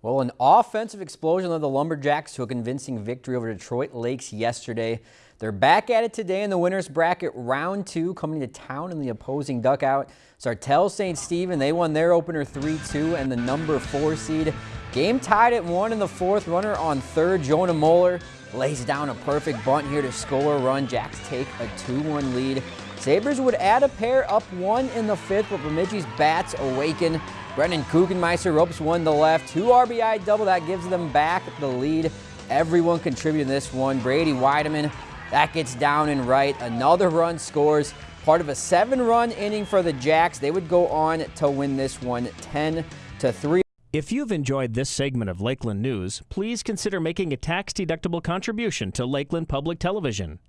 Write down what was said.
Well, an offensive explosion led the Lumberjacks to a convincing victory over Detroit Lakes yesterday. They're back at it today in the winner's bracket round two, coming to town in the opposing duckout. Sartell St. Stephen, they won their opener 3-2 and the number four seed. Game tied at one in the fourth. Runner on third, Jonah Moeller lays down a perfect bunt here to score a run. Jacks take a 2-1 lead. Sabres would add a pair up one in the fifth, but Bemidji's bats awaken. Brendan Kuchenmeister ropes one to left. Two RBI double. That gives them back the lead. Everyone contributing this one. Brady Weideman, that gets down and right. Another run scores. Part of a seven-run inning for the Jacks. They would go on to win this one 10 to 3. If you've enjoyed this segment of Lakeland News, please consider making a tax-deductible contribution to Lakeland Public Television.